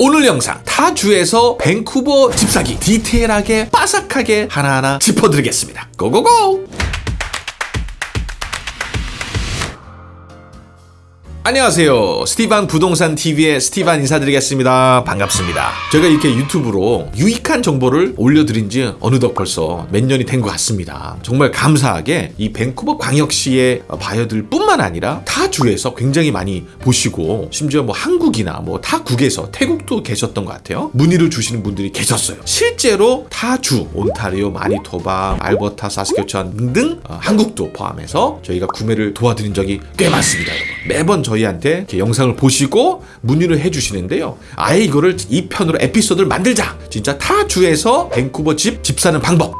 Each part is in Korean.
오늘 영상 타주에서 밴쿠버 집사기 디테일하게 빠삭하게 하나하나 짚어드리겠습니다. Go go go! 안녕하세요. 스티반 부동산 TV의 스티반 인사드리겠습니다. 반갑습니다. 제가 이렇게 유튜브로 유익한 정보를 올려드린 지 어느덧 벌써 몇 년이 된 것 같습니다. 정말 감사하게 이 밴쿠버 광역시의 바이어들 뿐만 아니라 타 주에서 굉장히 많이 보시고 심지어 뭐 한국이나 뭐 타 국에서 태국도 계셨던 것 같아요. 문의를 주시는 분들이 계셨어요. 실제로 타 주, 온타리오, 마니토바, 알버타, 사스케추안 등등 어, 한국도 포함해서 저희가 구매를 도와드린 적이 꽤 많습니다. 여러분. 매번 저 저희한테 영상을 보시고 문의를 해주시는데요. 아예 이거를 이 편으로 에피소드를 만들자. 진짜 타 주에서 밴쿠버 집 집 사는 방법.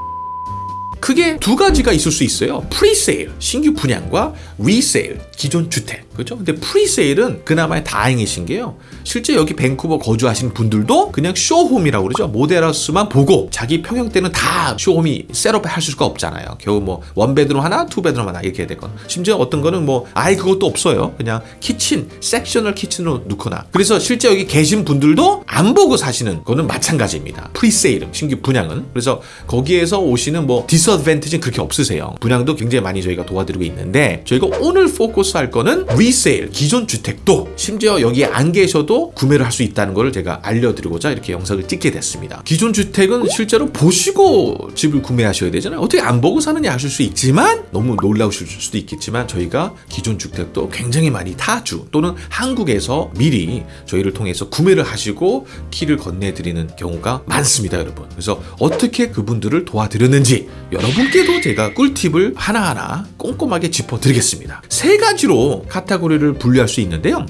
크게 두 가지가 있을 수 있어요. presale, 신규 분양과 resale, 기존 주택. 그렇죠? 근데 presale은 그나마 다행이신 게요. 실제 여기 밴쿠버 거주하신 분들도 그냥 show home이라고 그러죠. 모델하우스만 보고 자기 평형대는 다 show home이 setup 할 수가 없잖아요. 겨우 뭐 one bedroom 하나, two bedroom 하나 이렇게 되건. 심지어 어떤 거는 뭐 아예 그것도 없어요. 그냥 kitchen, sectional kitchen으로 넣거나. 그래서 실제 여기 계신 분들도 안 보고 사시는 거는 마찬가지입니다. presale은 신규 분양은. 그래서 거기에서 오시는 뭐 disadvantage는 그렇게 없으세요. 분양도 굉장히 많이 저희가 도와드리고 있는데 저희가 오늘 포커스 할 거는 resale, 기존 주택도 심지어 여기에 안 계셔도 구매를 할 수 있다는 걸 제가 알려드리고자 이렇게 영상을 찍게 됐습니다. 기존 주택은 실제로 보시고 집을 구매하셔야 되잖아요. 어떻게 안 보고 사느냐 하실 수 있지만 너무 놀라우실 수도 있겠지만 저희가 기존 주택도 굉장히 많이 타주 또는 한국에서 미리 저희를 통해서 구매를 하시고 키를 건네드리는 경우가 많습니다, 여러분. 그래서 어떻게 그분들을 도와드렸는지 여러분께도 제가 꿀팁을 하나하나 꼼꼼하게 짚어드리겠습니다. 세 가지로 카테고리를 분류할 수 있는데요.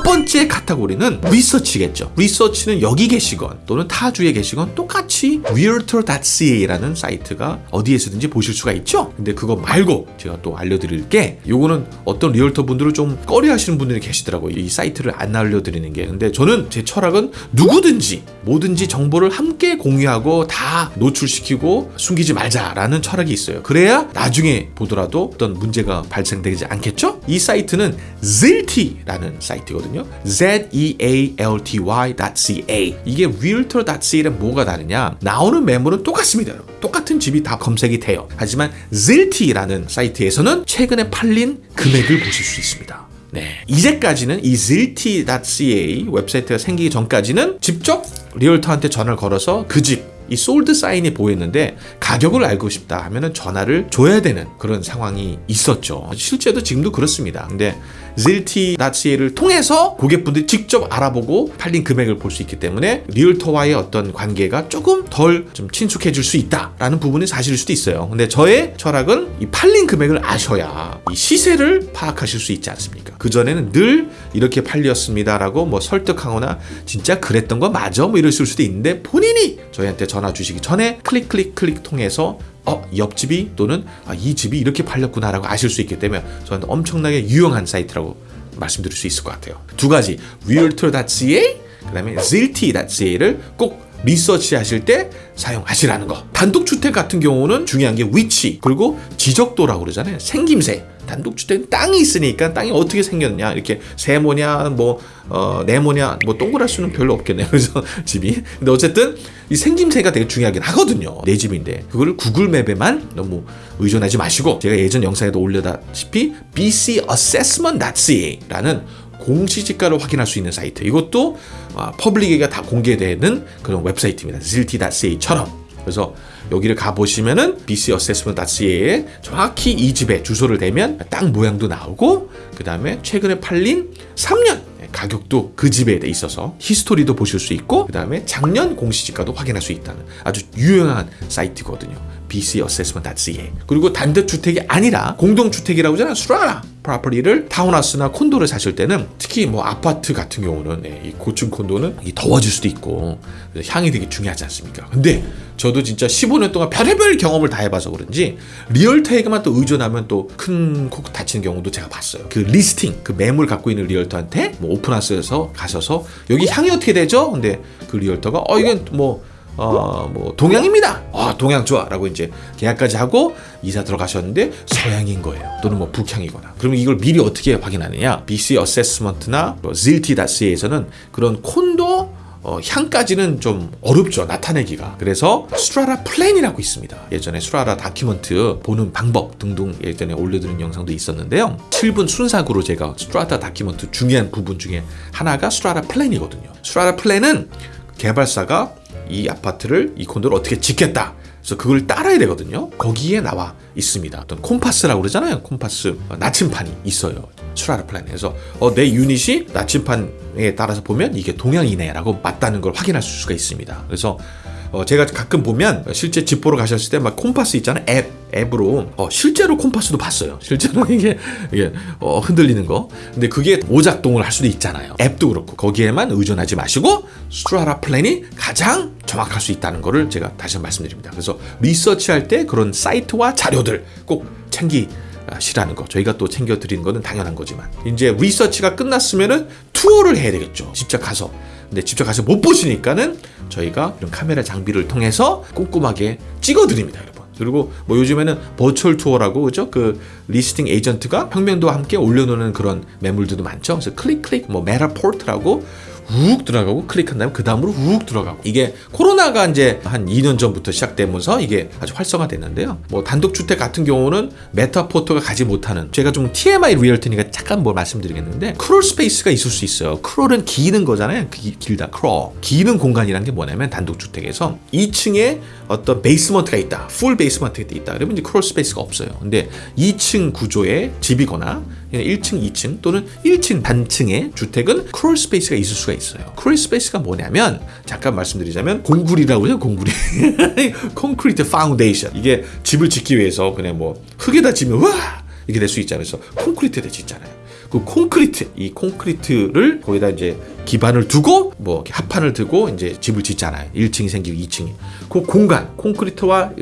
첫 번째 카테고리는 리서치겠죠. 리서치는 여기 계시건 또는 타주에 계시건 똑같이 realtor.ca라는 사이트가 어디에서든지 보실 수가 있죠. 근데 그거 말고 제가 또 알려드릴 게 요거는 어떤 realtor 분들을 좀 꺼려 하시는 분들이 계시더라고요. 이 사이트를 안 알려드리는 게. 근데 저는 제 철학은 누구든지 뭐든지 정보를 함께 공유하고 다 노출시키고 숨기지 말자라는 철학이 있어요. 그래야 나중에 보더라도 어떤 문제가 발생되지 않겠죠? 이 사이트는 Zealty라는 사이트거든요. Z-E-A-L-T-Y.ca 이게 realtor.ca랑 뭐가 다르냐? 나오는 매물은 똑같습니다. 똑같은 집이 다 검색이 돼요. 하지만 Zealty라는 사이트에서는 최근에 팔린 금액을 보실 수 있습니다. 네. 이제까지는 이 zealty.ca 웹사이트가 생기기 전까지는 직접 realtor한테 전화를 걸어서 그 집, 이 sold sign이 보였는데 가격을 알고 싶다 하면은 전화를 줘야 되는 그런 상황이 있었죠. 실제도 지금도 그렇습니다. 근데 zealty.ca를 통해서 고객분들이 직접 알아보고 팔린 금액을 볼 수 있기 때문에 realtor와의 어떤 관계가 조금 덜 좀 친숙해질 수 있다라는 부분이 사실일 수도 있어요. 근데 저의 철학은 이 팔린 금액을 아셔야 이 시세를 파악하실 수 있지 않습니까? 그전에는 늘 이렇게 팔렸습니다라고 뭐 설득하거나 진짜 그랬던 거 맞아? 뭐 이럴 수도 있는데 본인이 저희한테 전화 주시기 전에 클릭 클릭 클릭 통해서 어, 옆집이 또는 아, 이 집이 이렇게 팔렸구나라고 아실 수 있기 때문에 저한테 엄청나게 유용한 사이트라고 말씀드릴 수 있을 것 같아요. 두 가지, realtor.ca, 그 다음에 zilty.ca를 꼭 리서치 하실 때 사용하시라는 거. 단독주택 같은 경우는 중요한 게 위치, 그리고 지적도라고 그러잖아요. 생김새. 단독주택은 땅이 있으니까 땅이 어떻게 생겼냐. 이렇게 세모냐 뭐 어, 네모냐 뭐 동그랄 수는 별로 없겠네요. 그래서 집이. 근데 어쨌든 이 생김새가 되게 중요하긴 하거든요. 내 집인데. 그거를 구글맵에만 너무 의존하지 마시고 제가 예전 영상에도 올렸다시피 bcassessment.ca라는 공시지가를 확인할 수 있는 사이트. 이것도 어, public에게 다 공개되는 그런 웹사이트입니다. Zealty.ca처럼 그래서 여기를 가보시면은 bcassessment.ca에 정확히 이 집에 주소를 대면 땅 모양도 나오고 그 다음에 최근에 팔린 3년 가격도 그 집에 있어서 history도 보실 수 있고 그 다음에 작년 공시지가도 확인할 수 있다는 아주 유용한 사이트거든요. bcassessment.ca 그리고 단독주택이 아니라 공동주택이라고 하잖아요. strata property를 타운하우스나 콘도를 사실 때는 특히 뭐 아파트 같은 경우는 네, 이 고층 콘도는 이 더워질 수도 있고 향이 되게 중요하지 않습니까? 근데 저도 진짜 15년 동안 별의별 경험을 다 해봐서 그런지 realtor에게만 또 의존하면 또 큰코다치는 경우도 제가 봤어요. 그 listing, 그 매물 갖고 있는 realtor한테 뭐 open house에서 가셔서 여기 향이 어떻게 되죠? 근데 그 realtor가 어 이건 뭐 어, 뭐 동향입니다. 아, 동향 좋아라고 이제 계약까지 하고 이사 들어가셨는데 서향인 거예요. 또는 뭐 북향이거나. 그러면 이걸 미리 어떻게 확인하느냐? BC 어세스먼트나 뭐 zealty.ca에서는 그런 콘도 어, 향까지는 좀 어렵죠 나타내기가 그래서 strata plan이라고 있습니다 예전에 strata document 보는 방법 등등 예전에 올려드린 영상도 있었는데요 7분 순삭으로 제가 strata document 중요한 부분 중에 하나가 strata plan이거든요 strata plan은 개발사가 이 아파트를 이 콘도를 어떻게 짓겠다 그래서 그걸 따라야 되거든요. 거기에 나와 있습니다. 어떤 compass라고 그러잖아요. 콤파스 어, 나침판이 있어요. strata plan에서 어, 내 유닛이 나침판에 따라서 보면 이게 동향이네라고 맞다는 걸 확인할 수가 있습니다. 그래서 어, 제가 가끔 보면 실제 집 보러 가셨을 때 막 콤파스 있잖아요. 앱 앱으로 어, 실제로 compass도 봤어요. 실제로 이게 이게 어, 흔들리는 거. 근데 그게 오작동을 할 수도 있잖아요. 앱도 그렇고 거기에만 의존하지 마시고 strata plan이 가장 정확할 수 있다는 거를 제가 다시 말씀드립니다. 그래서 리서치할 때 그런 사이트와 자료들 꼭 챙기시라는 거. 저희가 또 챙겨 드리는 거는 당연한 거지만. 이제 리서치가 끝났으면은 투어를 해야 되겠죠. 직접 가서. 근데 직접 가서 못 보시니까는 저희가 이런 카메라 장비를 통해서 꼼꼼하게 찍어 드립니다 여러분. 그리고 뭐 요즘에는 virtual tour라고 그죠? 그 listing agent가 평면도와 함께 올려놓는 그런 매물들도 많죠. 그래서 클릭 클릭 뭐 Matterport라고 쭉 들어가고 클릭한 다음에 그 다음으로 쭉 들어가고 이게 코로나가 이제 한 2년 전부터 시작되면서 이게 아주 활성화됐는데요. 뭐 단독주택 같은 경우는 Matterport가 가지 못하는 제가 좀 TMI realtor니까 잠깐 뭘 말씀드리겠는데 crawl space가 있을 수 있어요. crawl은 기는 거잖아요. 기, 길다 crawl. 기는 공간이란 게 뭐냐면 단독주택에서 2층에 어떤 basement가 있다. full basement가 있다. 그러면 이제 crawl space가 없어요. 근데 2층 구조의 집이거나 1층, 2층 또는 1층 단층의 주택은 crawl space가 있을 수가 있어요. crawl space가 뭐냐면 잠깐 말씀드리자면 공구리라고 해요. 공구리. concrete foundation. 이게 집을 짓기 위해서 그냥 뭐 흙에다 지면 와 이렇게 될 수 있잖아요. 그래서 콘크리트에다 짓잖아요. 그 콘크리트 이 콘크리트를 거기다 이제 기반을 두고 뭐 합판을 두고 이제 집을 짓잖아요. 1층이 생기고 2층이. 그 공간 콘크리트와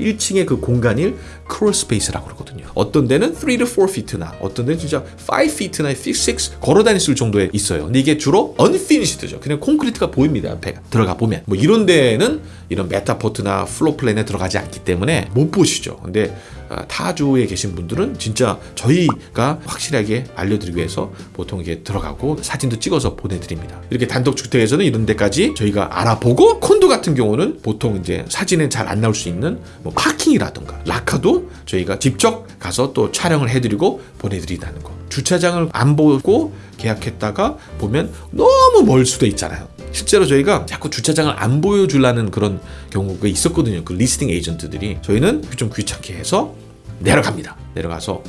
1층의 그 공간을 crawl space라고 그러거든요. 어떤 데는 3 to 4 feet나 어떤 데는 진짜 5 feet나 6 걸어 다닐 수 정도에 있어요. 근데 이게 주로 unfinished죠. 그냥 콘크리트가 보입니다. 앞에 들어가 보면. 뭐 이런 데는 이런 Matterport나 floor plan에 들어가지 않기 때문에 못 보시죠. 근데 아, 타주에 계신 분들은 진짜 저희가 확실하게 알려드리기 위해서 보통 이게 들어가고 사진도 찍어서 보내 드립니다. 이렇게 단독 주택에서는 이런 데까지 저희가 알아보고 콘도 같은 경우는 보통 이제 사진에 잘 안 나올 수 있는 뭐 파킹이라든가 locker도 저희가 직접 가서 또 촬영을 해드리고 보내드린다는 거. 주차장을 안 보고 계약했다가 보면 너무 멀 수도 있잖아요. 실제로 저희가 자꾸 주차장을 안 보여주려는 그런 경우가 있었거든요. 그 listing agent들이 저희는 좀 귀찮게 해서 내려갑니다. 내려가서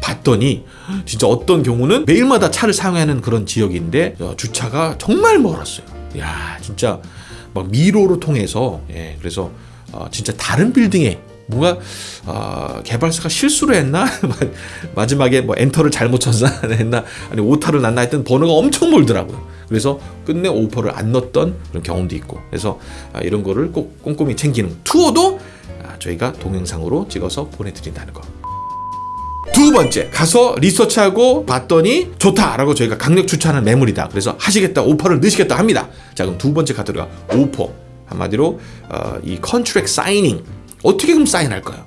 봤더니 진짜 어떤 경우는 매일마다 차를 사용하는 그런 지역인데 어, 주차가 정말 멀었어요. 야 진짜 막 미로로 통해서 예 그래서 어, 진짜 다른 빌딩에 뭔가 어, 개발사가 실수를 했나 마지막에 뭐 엔터를 잘못 쳤나 했나 아니 오타를 났나 했던 번호가 엄청 멀더라고요. 그래서 끝내 오퍼를 안 넣었던 그런 경험도 있고 그래서 아, 이런 거를 꼭 꼼꼼히 챙기는 투어도 아, 저희가 동영상으로 찍어서 보내드린다는 거. 두 번째 가서 리서치하고 봤더니 좋다라고 저희가 강력 추천하는 매물이다. 그래서 하시겠다 오퍼를 넣으시겠다 합니다. 자 그럼 두 번째 카드가 오퍼 한마디로 어, 이 contract signing 어떻게 그럼 사인할까요?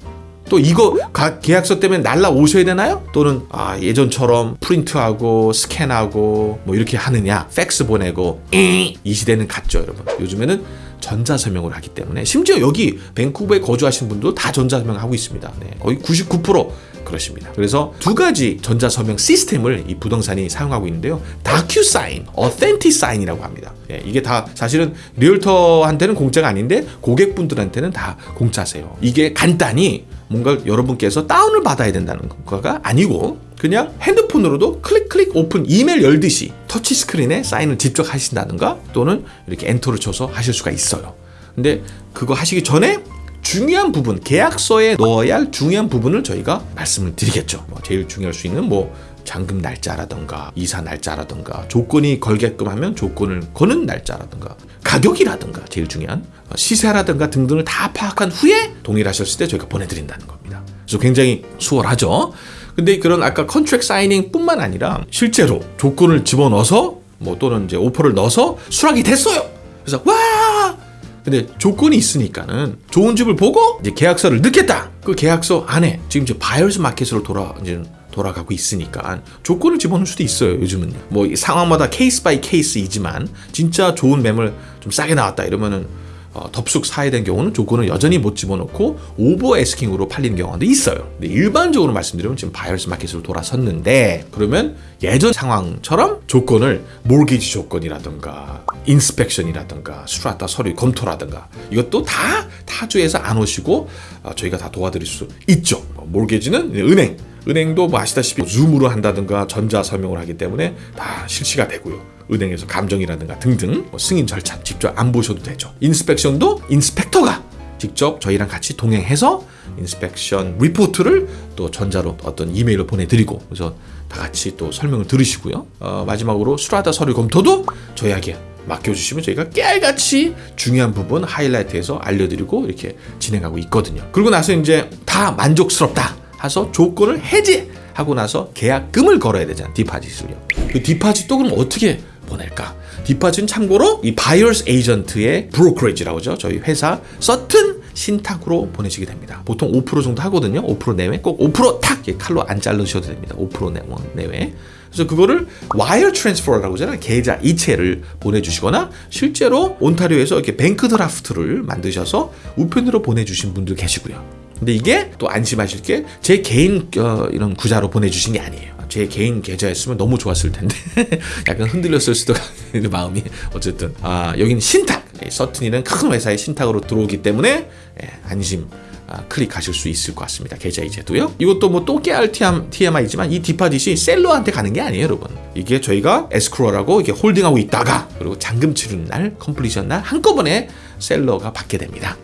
또 이거 계약서 때문에 날라 오셔야 되나요? 또는 아, 예전처럼 프린트하고 스캔하고 뭐 이렇게 하느냐 팩스 보내고 이 시대는 갔죠 여러분 요즘에는 전자서명을 하기 때문에 심지어 여기 밴쿠버에 거주하신 분도 다 전자서명 하고 있습니다 네, 거의 99% 그렇습니다. 그래서 두 가지 전자서명 시스템을 이 부동산이 사용하고 있는데요. DocuSign, Authentisign이라고 합니다. 예, 이게 다 사실은 realtor한테는 공짜가 아닌데 고객분들한테는 다 공짜세요. 이게 간단히 뭔가 여러분께서 다운을 받아야 된다는 거가 아니고 그냥 핸드폰으로도 클릭 클릭 오픈 이메일 열듯이 터치 스크린에 사인을 직접 하신다든가 또는 이렇게 엔터를 쳐서 하실 수가 있어요. 근데 그거 하시기 전에 중요한 부분 계약서에 넣어야 할 중요한 부분을 저희가 말씀을 드리겠죠. 뭐 제일 중요할 수 있는 뭐 잔금 날짜라든가 이사 날짜라든가 조건이 걸게끔 하면 조건을 거는 날짜라든가 가격이라든가 제일 중요한 시세라든가 등등을 다 파악한 후에 동일하셨을 때 저희가 보내드린다는 겁니다. 그래서 굉장히 수월하죠. 근데 그런 아까 컨트랙 사이닝 뿐만 아니라 실제로 조건을 집어넣어서 뭐 또는 이제 오퍼를 넣어서 수락이 됐어요. 그래서 와 근데 조건이 있으니까는 좋은 집을 보고 이제 계약서를 넣겠다. 그 계약서 안에 지금 이제 buyer's market으로 돌아 이제 돌아가고 있으니까 조건을 집어넣을 수도 있어요 요즘은 뭐이 상황마다 case by case이지만 진짜 좋은 매물 좀 싸게 나왔다 이러면은 어, 덥석 사야 되는 경우는 조건을 여전히 못 집어넣고 over asking으로 팔리는 경우도 있어요. 근데 일반적으로 말씀드리면 지금 buyer's market으로 돌아섰는데 그러면 예전 상황처럼 조건을 mortgage 조건이라든가 inspection이라든가 strata 서류 검토라든가 이것도 다 타주에서 안 오시고 어, 저희가 다 도와드릴 수 있죠. 뭐 mortgage는 은행 은행도 뭐 아시다시피 줌으로 한다든가 전자 서명을 하기 때문에 다 실시가 되고요. 은행에서 감정이라든가 등등 뭐 승인 절차 직접 안 보셔도 되죠. inspection도 inspector가 직접 저희랑 같이 동행해서 inspection report를 또 전자로 어떤 이메일로 보내드리고 그래서 다 같이 또 설명을 들으시고요. 어, 마지막으로 strata 서류 검토도 저희에게 맡겨주시면 저희가 깨알같이 중요한 부분 하이라이트해서 알려드리고 이렇게 진행하고 있거든요. 그리고 나서 이제 다 만족스럽다 해서 조건을 해지하고 나서 계약금을 걸어야 되잖아요. deposit을요. 그 deposit도 그럼 어떻게 보낼까? deposit은 참고로 이 buyer's agent의 brokerage라고 하죠. 저희 회사 Sutton 신탁으로 보내시게 됩니다. 보통 5% 정도 하거든요. 5% 내외 꼭 5%탁 칼로 안 자르셔도 됩니다. 5% 내- 내외. 그래서 그거를 wire transfer라고 하잖아요. 계좌 이체를 보내주시거나 실제로 온타리오에서 이렇게 bank draft를 만드셔서 우편으로 보내주신 분들 계시고요. 근데 이게 또 안심하실 게 제 개인 어, 이런 계좌로 보내주신 게 아니에요. 제 개인 계좌였으면 너무 좋았을 텐데 약간 흔들렸을 수도 있는 마음이 어쨌든 아 여기는 신탁 예, Sutton이는 큰 회사의 신탁으로 들어오기 때문에 예, 안심 아, 클릭하실 수 있을 것 같습니다. 계좌 이체도요. 이것도 뭐 또 깨알 TMI지만 이 deposit이 seller한테 가는 게 아니에요, 여러분. 이게 저희가 escrow라고 이게 holding하고 있다가 그리고 잔금 치르는 날, completion 날 한꺼번에 seller가 받게 됩니다.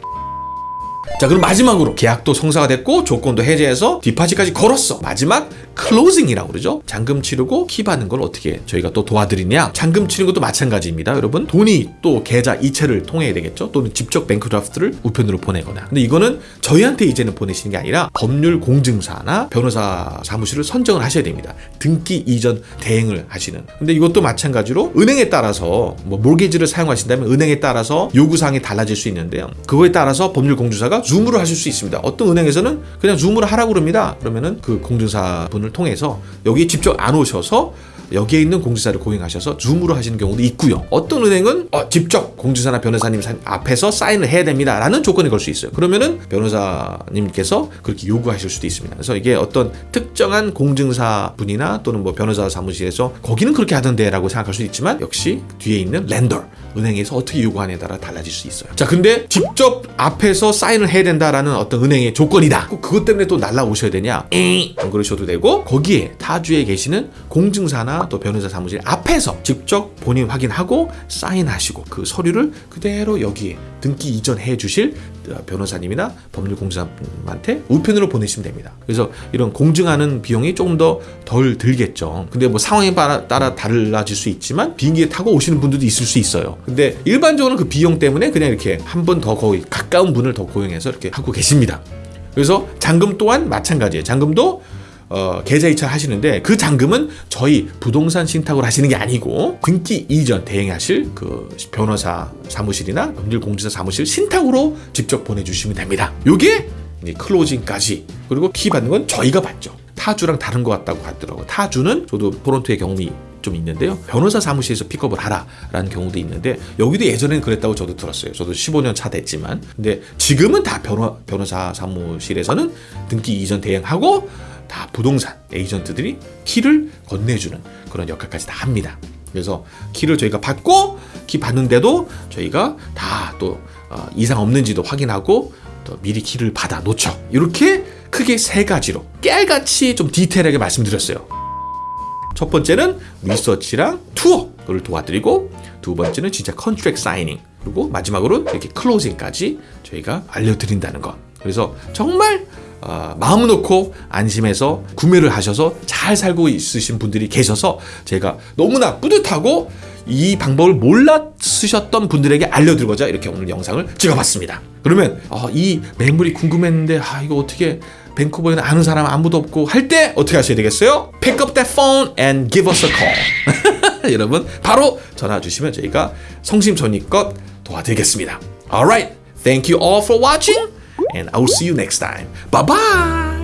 자 그럼 마지막으로 계약도 성사가 됐고 조건도 해제해서 deposit까지 걸었어. 마지막 closing이라고 그러죠. 잔금 치르고 키 받는 걸 어떻게 저희가 또 도와드리냐? 잔금 치는 것도 마찬가지입니다 여러분. 돈이 또 계좌 이체를 통해야 되겠죠. 또는 직접 bank draft를 우편으로 보내거나. 근데 이거는 저희한테 이제는 보내시는 게 아니라 법률 공증사나 변호사 사무실을 선정을 하셔야 됩니다. 등기 이전 대행을 하시는. 근데 이것도 마찬가지로 은행에 따라서 뭐 mortgage를 사용하신다면 은행에 따라서 요구사항이 달라질 수 있는데요. 그거에 따라서 법률 공증사가 줌으로 하실 수 있습니다. 어떤 은행에서는 그냥 줌으로 하라고 그럽니다. 그러면은 그 공증사 분을 통해서 여기 직접 안 오셔서 여기에 있는 공지사를 고용하셔서 줌으로 하시는 경우도 있고요. 어떤 은행은 어, 직접 공지사나 변호사님 사- 앞에서 사인을 해야 됩니다 라는 조건을 걸 수 있어요. 그러면은 변호사님께서 그렇게 요구하실 수도 있습니다. 그래서 이게 어떤 특정한 공증사 분이나 또는 뭐 변호사 사무실에서 거기는 그렇게 하던데 라고 생각할 수 있지만 역시 뒤에 있는 랜더 은행에서 어떻게 요구하냐에 따라 달라질 수 있어요. 자, 근데 직접 앞에서 사인을 해야 된다라는 어떤 은행의 조건이다. 꼭 그것 때문에 또 날라오셔야 되냐? 안 그러셔도 되고 거기에 타주에 계시는 공증사나 또 변호사 사무실 앞에서 직접 본인 확인하고 사인하시고 그 서류를 그대로 여기에 등기 이전해 주실 어, 변호사님이나 법률공사한테 우편으로 보내시면 됩니다. 그래서 이런 공증하는 비용이 조금 더 덜 들겠죠. 근데 뭐 상황에 따라, 달라질 수 있지만 비행기에 타고 오시는 분들도 있을 수 있어요. 근데 일반적으로 그 비용 때문에 그냥 이렇게 한 번 더 거의 가까운 분을 더 고용해서 이렇게 하고 계십니다. 그래서 잔금 또한 마찬가지예요. 잔금도 어, 계좌 이체 하시는데 그 잔금은 저희 부동산 신탁으로 하시는 게 아니고 등기 이전 대행하실 그 변호사 사무실이나 법률공지사 사무실 신탁으로 직접 보내주시면 됩니다. 요게 클로징까지 그리고 키 받는 건 저희가 받죠. 타주랑 다른 것 같다고 하더라고요. 타주는 저도 토론토의 경험이 좀 있는데요. 변호사 사무실에서 픽업을 하라라는 경우도 있는데 여기도 예전에는 그랬다고 저도 들었어요. 저도 15년 차 됐지만 근데 지금은 다 변호, 변호사 사무실에서는 등기 이전 대행하고 다 부동산 에이전트들이 키를 건네주는 그런 역할까지 다 합니다. 그래서 키를 저희가 받고 키 받는데도 저희가 다또 어, 이상 없는지도 확인하고 또 미리 키를 받아 놓죠. 이렇게 크게 세 가지로 깨알같이 좀 디테일하게 말씀드렸어요. 첫 번째는 리서치랑 투어를 도와드리고 두 번째는 진짜 contract signing 그리고 마지막으로 이렇게 closing까지 저희가 알려드린다는 것. 그래서 정말 어, 마음 놓고 안심해서 구매를 하셔서 잘 살고 있으신 분들이 계셔서 제가 너무나 뿌듯하고 이 방법을 몰라 쓰셨던 분들에게 알려드리고자 이렇게 오늘 영상을 찍어봤습니다. 그러면 어, 이 매물이 궁금했는데 아 이거 어떻게 밴쿠버에는 아는 사람 아무도 없고 할 때 어떻게 하셔야 되겠어요? Pick up that phone and give us a call. 여러분 바로 전화 주시면 저희가 성심성의껏 도와드리겠습니다. Alright, thank you all for watching and I will see you next time. Bye bye.